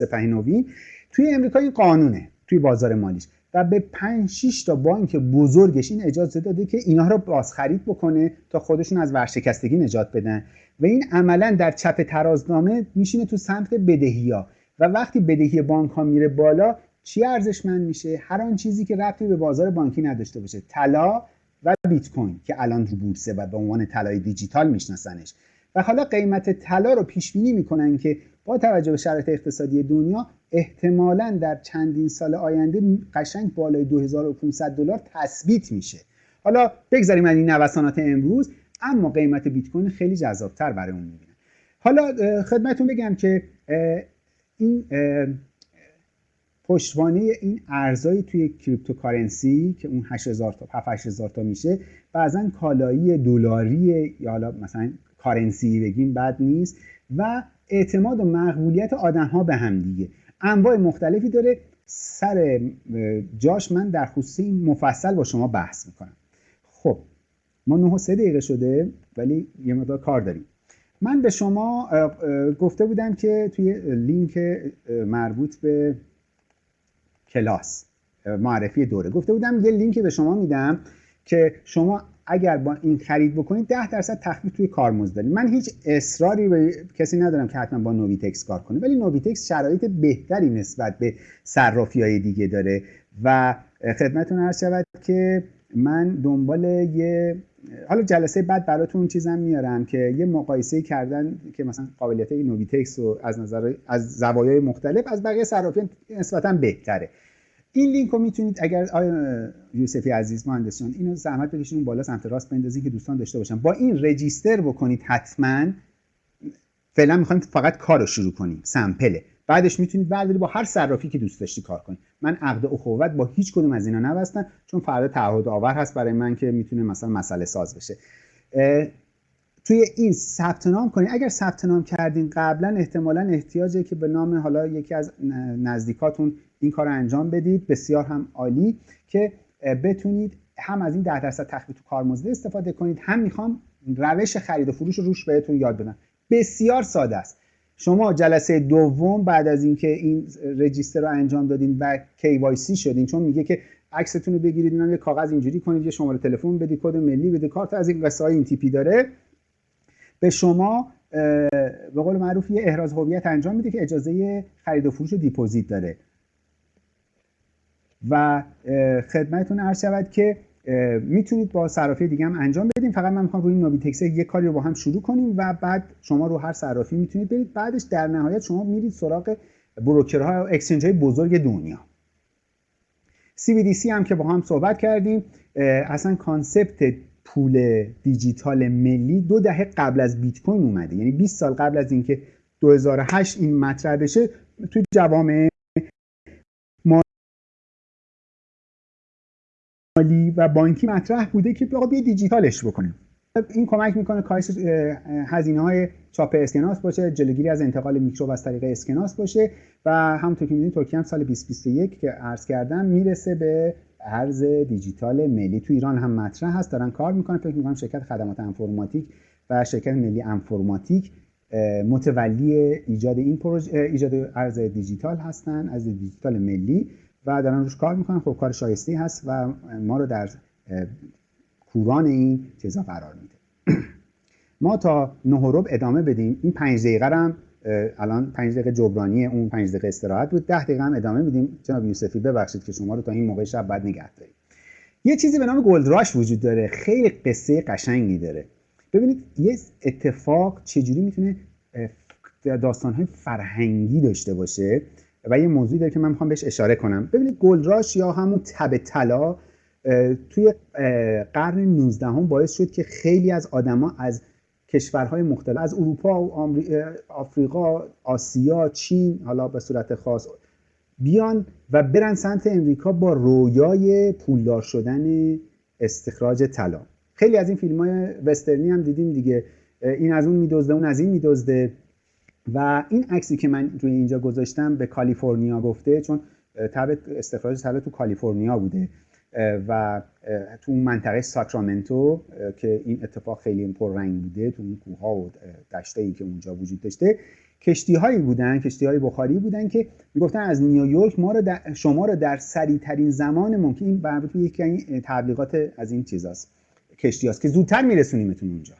سپه نوین توی امریکا این قانونه توی بازار مالیش و به 5 6 تا بانک بزرگش این اجازه داده که اینها رو بازخرید بکنه تا خودشون از ورشکستگی نجات بدن. و این عملا در چپ ترازنامه میشینه تو سمت بدهی ها و وقتی بدهی بانک ها میره بالا چی ارزشمند میشه؟ هر آن چیزی که ربطی به بازار بانکی نداشته باشه. طلا و بیت کوین که الان رو بورسه و به عنوان طلای دیجیتال میشناسنش. و حالا قیمت طلا رو پیش بینی می‌کنن که با توجه به شرایط اقتصادی دنیا احتمالا در چندین سال آینده قشنگ بالای 2500 دلار تثبیت میشه. حالا بگذاریم از این نوسانات امروز اما قیمت بیت کوین خیلی جذابتر برای اون می‌بینه. حالا خدمتون بگم که این پشتوانه این ارزایی توی cryptocurrency که اون 8000 تا 8000 تا میشه بعضا کالایی دلاری یا حالا مثلا کارنسی بگیم بد نیست و اعتماد و مقبولیت آدم ها به هم دیگه. انواع مختلفی داره. سر جاش من در خصوص این مفصل با شما بحث می‌کنم. خب ما 9 سه دقیقه شده ولی یه مقدار کار داریم. من به شما گفته بودم که توی لینک مربوط به کلاس معرفی دوره گفته بودم یه لینک به شما میدم که شما اگر با این خرید بکنید 10 درصد تخفیف توی کارمزد دارید من هیچ اصراری به کسی ندارم که حتما با نوبیتکس کار کنه ولی نوبیتکس شرایط بهتری نسبت به صرافی های دیگه داره و خدمتتون عرض شود که من دنبال یه حالا جلسه بعد براتون چیزم میارم که یه مقایسه کردن که مثلا قابلیت نوبیتکس رو از نظر از زوایای مختلف از بقیه صرافیان نسبتا بهتره. این لینک رو می‌تونید اگر آیا یوسفی عزیز مهندسان اینو زحمت بکشین اون بالا سمت راست بندازین که دوستان داشته باشن. با این رجیستر بکنید حتما فعلا می‌خوایم فقط کار رو شروع کنیم سمپله بعدش می‌تونید بردارید با هر صرافی که دوست داشتی کار کنید من عقد اخوت با هیچ کدوم از اینا نبستم چون فردا تعهد آور هست برای من که می‌تونه مثلا مسئله ساز بشه. توی این ثبت نام کنید اگر ثبت نام کردین قبلا احتمالا احتیاجه که به نام حالا یکی از نزدیکاتون این کار رو انجام بدید. بسیار هم عالی که بتونید هم از این 10 درصد تخفیف تو کارمزد استفاده کنید. هم می‌خوام روش خرید و فروش رو روش بهتون یاد بدم. بسیار ساده است. شما جلسه دوم بعد از اینکه این register رو انجام دادین و KYC شدین چون میگه که عکستون رو بگیرید اینا یه کاغذ اینجوری کنید یه شماره تلفن بدید کد ملی بدید کارت از این قصه های این تیپی داره. به شما به قول معروف یه احراز هویت انجام میده که اجازه خرید و فروش deposit داره. و خدمتتون عرض شود که می‌تونید با صرافی دیگه هم انجام بدیم فقط من می‌خوام روی این نوبی یه کاری رو با هم شروع کنیم و بعد شما رو هر صرافی می‌تونید برید. بعدش در نهایت شما میرید سراغ broker ها و exchange های بزرگ دنیا CBDC هم که با هم صحبت کردیم اصلا concept پول دیجیتال ملی دو دهه قبل از بیت کوین اومده. یعنی 20 سال قبل از اینکه 2008 این مطرح بشه توی جوامع مالی و بانکی مطرح بوده که بیا دیجیتالش بکنیم. این کمک می‌کنه کاهش هزینه های چاپ اسکناس باشه جلوگیری از انتقال میکروب از طریق اسکناس باشه و همونطور که می‌دونید ترکیه هم سال 2021 که عرض کردم می‌رسه به ارز دیجیتال ملی تو ایران هم مطرح هست. دارن کار می‌کنن. فکر می‌کنم شرکت خدمات انفرماتیک و شرکت ملی انفرماتیک متولی ایجاد این پروژه ایجاد ارز دیجیتال هستن ارز دیجیتال ملی و دارن روش کار می‌کنن. خب کار شایسته هست و ما رو در کوران این چیزا قرار میده. ما تا نه ادامه بدیم. این پنج دقیقه هم الان پنج دقیقه جبرانی اون پنج دقیقه استراحت بود. ده دقیقه هم ادامه میدیم. جناب یوسفی ببخشید که شما رو تا این موقع شب بعد نگه داریم. یه چیزی به نام gold rush وجود داره. خیلی قصه قشنگی داره. ببینید یه اتفاق چجوری می‌تونه داستانهای فرهنگی داشته باشه و یه موضوعی داره که من می‌خوام بهش اشاره کنم. ببینید گلدراش یا همون تب طلا توی قرن 19 هم باعث شد که خیلی از آدما از کشورهای مختلف. از اروپا و آفریقا آسیا چین حالا به صورت خاص بیان و برن سمت امریکا با رویای پولدار شدن استخراج طلا. خیلی از این فیلم های وسترنی هم دیدیم دیگه. این از اون میدزده اون از این میدزده. و این عکسی که من روی اینجا گذاشتم به کالیفرنیا گفته چون تب استخراج طلا تو کالیفرنیا بوده. و تو اون منطقه ساکرامنتو که این اتفاق خیلی پررنگ بوده تو اون کوه و دشته ای که اونجا وجود داشته کشتی هایی بودن کشتی های بخاری بودن که می‌گفتن از نیویورک ما رو در شما رو در سریع ترین زمان ممکن این مربوط یکی تبلیغات از این چیزاست کشتی هاست که زودتر میرسونیمتون اونجا.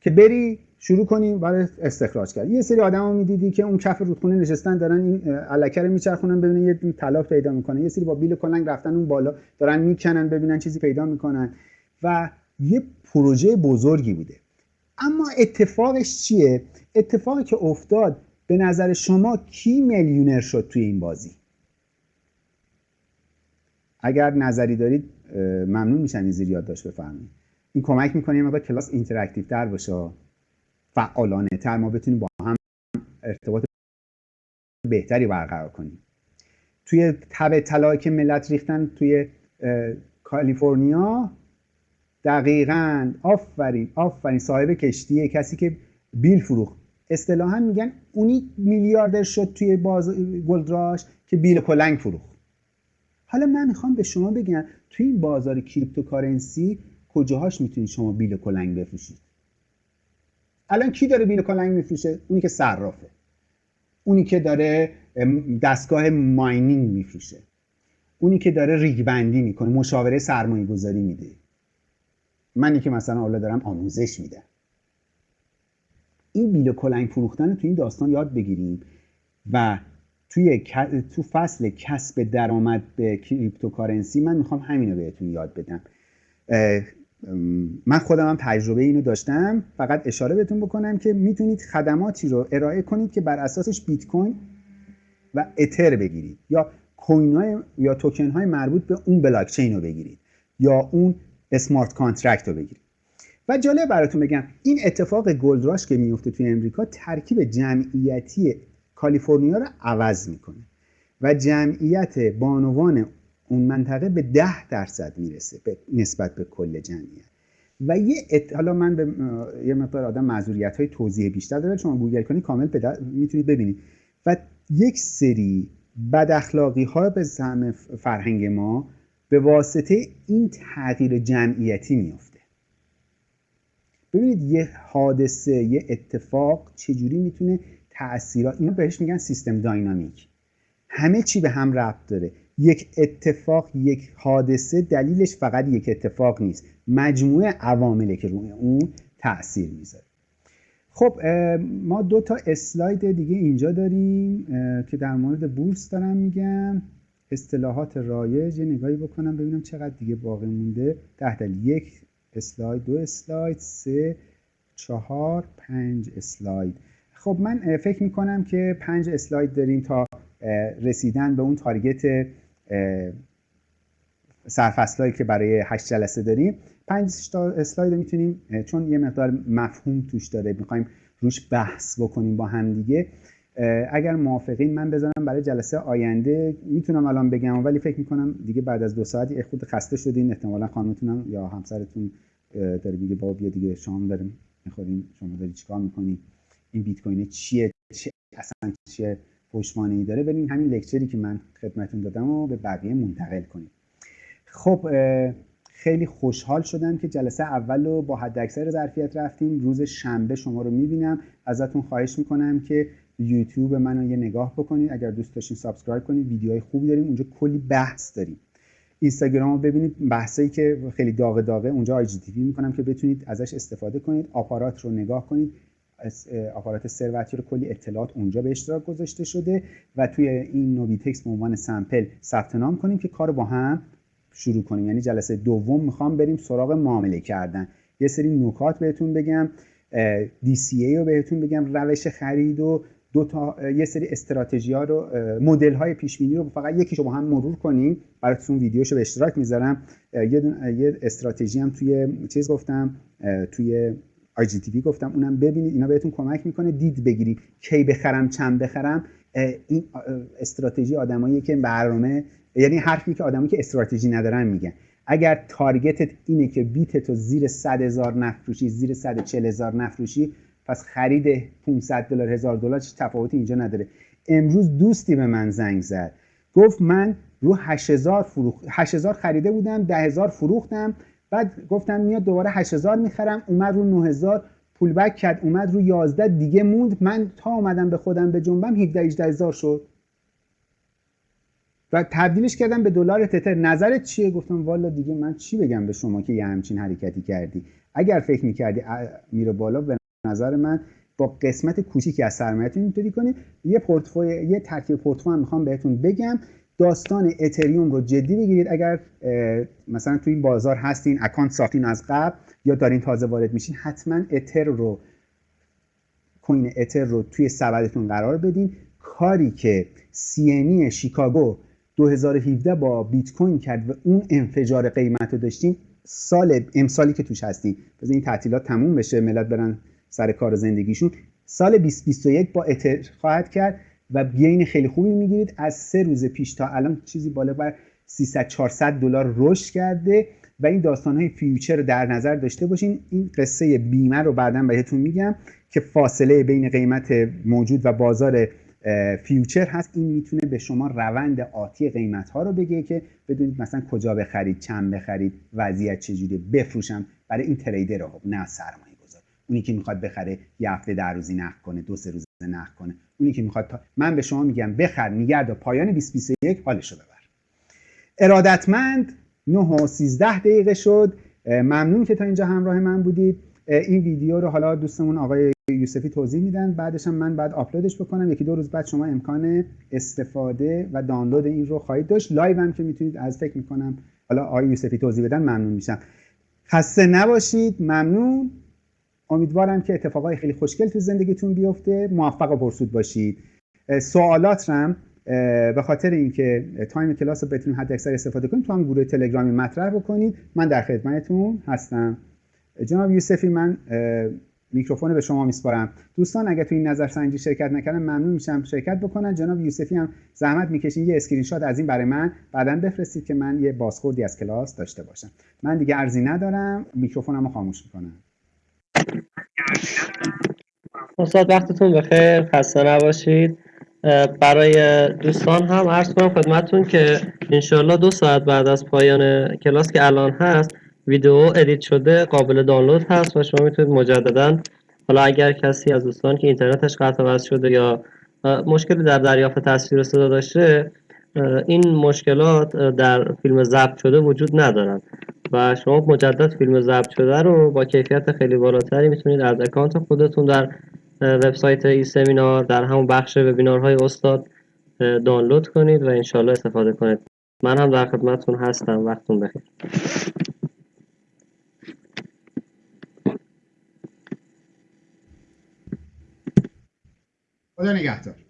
که بری شروع کنیم برای استخراج کرد یه سری آدما می‌دیدی که اون کف رودخونه نشستن دارن این علکه رو میچرخونن ببینن یه طلا پیدا می‌کنن یه سری با بیل کلنگ رفتن اون بالا دارن می‌کنن ببینن چیزی پیدا می‌کنن. و یه پروژه بزرگی بوده. اما اتفاقش چیه؟ اتفاقی که افتاد به نظر شما کی میلیونر شد توی این بازی؟ اگر نظری دارید ممنون میشم زیر یادداشت بفرمایید. این کمک می‌کنه مقدار کلاس interactive تر باشه. فعالانه تر ما بتونیم با هم ارتباط بهتری برقرار کنیم. توی تب طلایی که ملت ریختن توی کالیفرنیا دقیقا آفرین آفرین صاحب کشتیه. کسی که بیل فروخت. اصطلاحا میگن اونی میلیاردر شد توی باز gold rush که بیل کلنگ فروخت. حالا من می‌خوام به شما بگم توی این بازار cryptocurrency کجاهاش می‌تونید شما بیل کلنگ بفروشید؟ الان کی داره بیل کلنگ میفروشه؟ اونی که صرافه. اونی که داره دستگاه mining میفروشه. اونی که داره rig بندی می‌کنه مشاوره سرمایه گذاری میده. منی که مثلا حالا دارم آموزش میدم. این بیل کلنگ فروختن رو تو این داستان یاد بگیریم و توی تو فصل کسب درآمد به cryptocurrency من می‌خوام همین رو بهتون یاد بدم. من خودم هم تجربه اینو داشتم. فقط اشاره بهتون بکنم که می‌تونید خدماتی رو ارائه کنید که بر اساسش بیت کوین و اتر بگیرید. یا coin های یا توکن های مربوط به اون بلاک چین رو بگیرید. یا اون smart contract رو بگیرید. و جالب براتون بگم این اتفاق gold rush که میفته توی امریکا ترکیب جمعیتی کالیفرنیا رو عوض می‌کنه. و جمعیت بانوان اون منطقه به ده درصد می‌رسه به نسبت به کل جمعیت. و یه ات... حالا من به یه مقدار آدم معذوریت های توضیح بیشتر داره شما گوگل کنید کامل پدر... می‌تونید ببینید. و یک سری بد اخلاقی ها به زعم فرهنگ ما به واسطه این تغییر جمعیتی میفته ببینید یه حادثه یه اتفاق چجوری می‌تونه تاثیرات اینو بهش میگن سیستم داینامیک. همه چی به هم ربط داره. یک اتفاق یک حادثه دلیلش فقط یک اتفاق نیست. مجموعه عوامله که روی اون تاثیر می‌ذاره. خب ما دو تا اسلاید دیگه اینجا داریم که در مورد بورس دارم میگم. اصطلاحات رایج یه نگاهی بکنم ببینم چقدر دیگه باقی مونده. ده دلیل. یک اسلاید دو اسلاید سه چهار پنج اسلاید. خب من فکر می‌کنم که پنج اسلاید داریم تا رسیدن به اون تارگت سرفصلایی که برای هشت جلسه داریم. پنج تا اسلاید می‌تونیم چون یه مقدار مفهوم توش داره می‌خوایم روش بحث بکنیم با هم دیگه. اگر موافقین من بذارم برای جلسه آینده. می‌تونم الان بگم ولی فکر می‌کنم دیگه بعد از دو ساعتی خود خسته شدین. احتمالا خانمتونم یا همسرتون داره میگه بابا بیا دیگه شام داریم می‌خوریم شما داری چیکار می‌کنی؟ این بیت کوین چیه؟ چه اصلا چیه؟ پشتوانه داره. بریم همین لکچری که من خدمتون دادم و به بقیه منتقل کنیم. خب خیلی خوشحال شدم که جلسه اول رو با حد اکثر ظرفیت رفتیم. روز شنبه شما رو می‌بینم. ازتون خواهش می‌کنم که یوتیوب منو یه نگاه بکنید. اگر دوست داشتین subscribe کنید. ویدیوهای خوبی داریم. اونجا کلی بحث داریم. اینستاگرام رو ببینید. بحثایی که خیلی داغ داغه. اونجا آی جی می‌کنم که بتونید ازش استفاده کنید. آپارات رو نگاه کنید. آپارات ثروتی رو کلی اطلاعات اونجا به اشتراک گذاشته شده و توی این نوبیتکس به عنوان sample ثبت نام کنیم که کار با هم شروع کنیم. یعنی جلسه دوم می‌خوام بریم سراغ معامله کردن. یه سری نکات بهتون بگم DCA رو بهتون بگم روش خرید و دو تا یه سری استراتژی ها رو مدل های پیش بینی رو فقط یکیشو با هم مرور کنیم. براتون ویدیوشو به اشتراک می‌ذارم. یه, یه استراتژی هم توی چیز گفتم توی تی گفتم اونم ببینید اینا بهتون کمک می‌کنه دید بگیرید. کی بخرم چند بخرم این استراتژی آدمایی که برنامه یعنی حرفی که آدمایی که استراتژی ندارن میگن. اگر تارگتت اینه که بیت تو زیر 100 هزار نفروشی زیر 140 هزار نفروشی پس خرید 500 دلار هزار دلار تفاوتی اینجا نداره. امروز دوستی به من زنگ زد. گفت من رو 8000 فروخ 8000 خریده بودم 10000 فروختم. بعد گفتم میاد دوباره 8000 می‌خرم. اومد رو 9000 پول بک کرد. اومد رو 11 دیگه موند. من تا اومدم به خودم به جنبم 17 18 هزار شد. و تبدیلش کردم به دلار تتر. نظرت چیه؟ گفتم والا دیگه من چی بگم به شما که یه همچین حرکتی کردی؟ اگر فکر می‌کردی میره بالا به نظر من با قسمت کوچیکی از سرمایه‌تون اینطوری کنید. یه پورتفوی یه ترکیب پورتفوی می‌خوام بهتون بگم. داستان اتریوم رو جدی بگیرید. اگر مثلا تو این بازار هستین اکانت ساختین از قبل یا دارین تازه وارد میشین حتما اتر رو کوین اتر رو توی سبدتون قرار بدین. کاری که سی شیکاگو 2017 با بیت کوین کرد و اون انفجار قیمت رو داشتیم سال امسالی که توش هستیم بذار این تعطیلات تموم بشه ملت برن سر کار زندگیشون. سال 2021 با اتر خواهد کرد. و gain خیلی خوبی می‌گیرید. از سه روز پیش تا الان چیزی بالغ بر 300 400 دلار رشد کرده و این داستان های future رو در نظر داشته باشین. این قصه بیمه رو بعدا بهتون میگم که فاصله بین قیمت موجود و بازار فیوچر هست. این می‌تونه به شما روند آتی قیمت ها رو بگه که بدونید مثلا کجا بخرید چند بخرید وضعیت چجوری بفروشم. برای این تریدر ها نه سرمایه گذار اونی که می‌خواد بخره یه هفته در روزی نقد کنه دو سه روز نقد کنه. اونی که می‌خواد تا... من به شما میگم بخر میگرد و پایان 2021 حالشو ببر. ارادتمند 9 و 13 دقیقه شد. ممنون که تا اینجا همراه من بودید. این ویدیو رو حالا دوستمون آقای یوسفی توضیح میدن. بعدش هم من بعد آپلودش بکنم. یکی دو روز بعد شما امکان استفاده و دانلود این رو خواهید داشت. live هم که می‌تونید از فکر می‌کنم حالا آقای یوسفی توضیح بدن ممنون میشم. خسته نباشید. ممنون. امیدوارم که اتفاقای خیلی خوشگل تو زندگیتون بیفته. موفق و پرسود باشید. سوالات رم به خاطر اینکه time کلاس رو بتونید حد اکثر استفاده کنید تو هم گروه تلگرامی مطرح بکنید. من در خدمتتون هستم. جناب یوسفی من میکروفون به شما میسپارم. دوستان اگر تو این نظرسنجی شرکت نکردن ممنون میشم شرکت بکنن. جناب یوسفی هم زحمت می‌کشین یه اسکرین شات از این برای من. بعدا بفرستید که من یه بازخوردی از کلاس داشته باشم. من دیگه عرضی ندارم. میکروفونمو خاموش می‌کنم. استاد وقتتون بخیر. خسته نباشید. برای دوستان هم عرض کنم خدمتتون که انشالله دو ساعت بعد از پایان کلاس که الان هست ویدیو edit شده قابل دانلود هست و شما می‌تونید مجددا حالا اگر کسی از دوستان که اینترنتش قطع وصل شده یا مشکلی در دریافت تصویر و صدا داشته این مشکلات در فیلم ضبط شده وجود ندارن. و شما مجدد فیلم ضبط شده رو با کیفیت خیلی بالاتری می‌تونید از اکانت خودتون در وبسایت ای سمینار در همون بخش وبینارهای استاد دانلود کنید و انشالله استفاده کنید. من هم در خدمتتون هستم. وقتتون بخیر. خدا نگهدار.